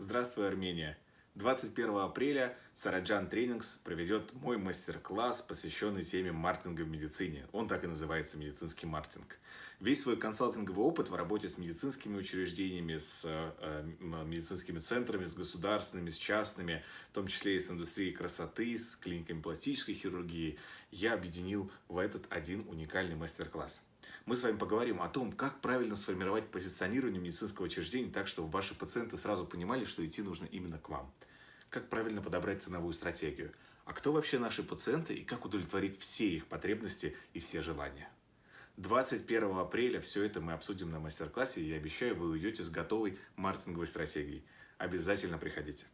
Здравствуй, Армения! 21 апреля Сараджан Тренингс проведет мой мастер-класс, посвященный теме маркетинга в медицине. Он так и называется «Медицинский маркетинг». Весь свой консалтинговый опыт в работе с медицинскими учреждениями, с э, медицинскими центрами, с государственными, с частными, в том числе и с индустрией красоты, с клиниками пластической хирургии, я объединил в этот один уникальный мастер-класс. Мы с вами поговорим о том, как правильно сформировать позиционирование медицинского учреждения так, чтобы ваши пациенты сразу понимали, что идти нужно именно к вам. Как правильно подобрать ценовую стратегию. А кто вообще наши пациенты и как удовлетворить все их потребности и все желания. 21 апреля все это мы обсудим на мастер-классе, и я обещаю, вы уйдете с готовой маркетинговой стратегией. Обязательно приходите.